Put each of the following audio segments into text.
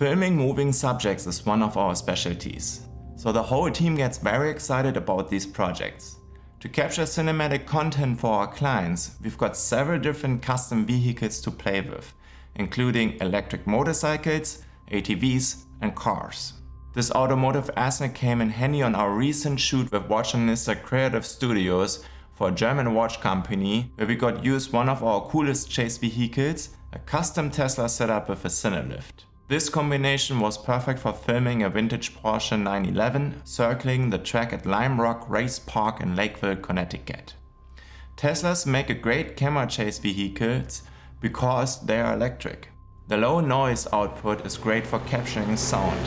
Filming moving subjects is one of our specialties. So the whole team gets very excited about these projects. To capture cinematic content for our clients, we've got several different custom vehicles to play with, including electric motorcycles, ATVs and cars. This automotive asset came in handy on our recent shoot with Watchanista Creative Studios for a German watch company where we got use one of our coolest chase vehicles, a custom Tesla setup with a Cinelift. This combination was perfect for filming a vintage Porsche 911 circling the track at Lime Rock Race Park in Lakeville, Connecticut. Teslas make a great camera chase vehicles because they are electric. The low noise output is great for capturing sound,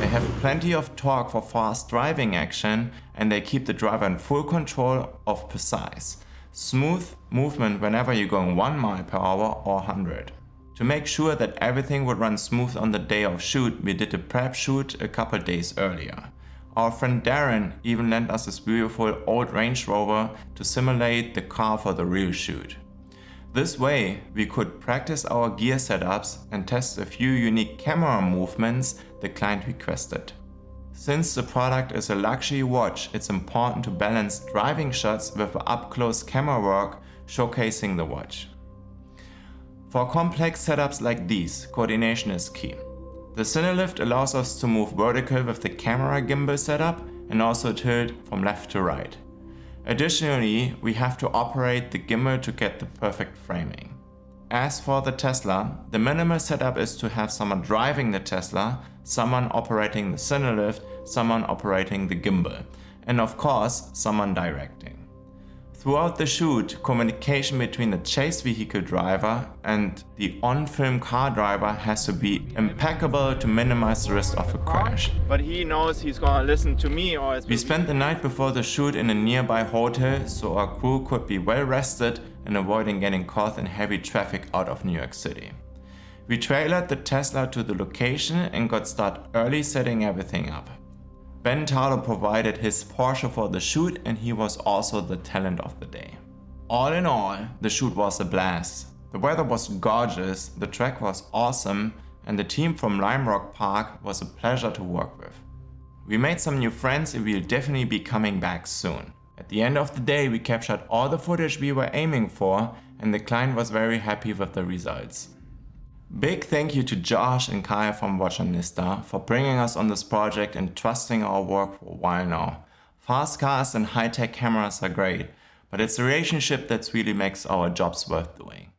they have plenty of torque for fast driving action and they keep the driver in full control of precise, smooth movement whenever you're going 1 mile per hour or 100. To make sure that everything would run smooth on the day of shoot, we did a prep shoot a couple days earlier. Our friend Darren even lent us this beautiful old Range Rover to simulate the car for the real shoot. This way, we could practice our gear setups and test a few unique camera movements the client requested. Since the product is a luxury watch, it's important to balance driving shots with up-close camera work showcasing the watch. For complex setups like these, coordination is key. The Cinelift allows us to move vertical with the camera gimbal setup and also tilt from left to right. Additionally, we have to operate the gimbal to get the perfect framing. As for the Tesla, the minimal setup is to have someone driving the Tesla, someone operating the Cinelift, someone operating the gimbal, and of course, someone directing. Throughout the shoot, communication between the chase vehicle driver and the on-film car driver has to be impeccable to minimize the risk of a crash. But he knows he's gonna listen to me or... We spent the night before the shoot in a nearby hotel so our crew could be well rested and avoiding getting caught in heavy traffic out of New York City. We trailered the Tesla to the location and got started early setting everything up. Ben Talo provided his Porsche for the shoot and he was also the talent of the day. All in all, the shoot was a blast. The weather was gorgeous, the track was awesome and the team from Lime Rock Park was a pleasure to work with. We made some new friends and we'll definitely be coming back soon. At the end of the day we captured all the footage we were aiming for and the client was very happy with the results. Big thank you to Josh and Kaya from Watchanista for bringing us on this project and trusting our work for a while now. Fast cars and high-tech cameras are great, but it's the relationship that really makes our jobs worth doing.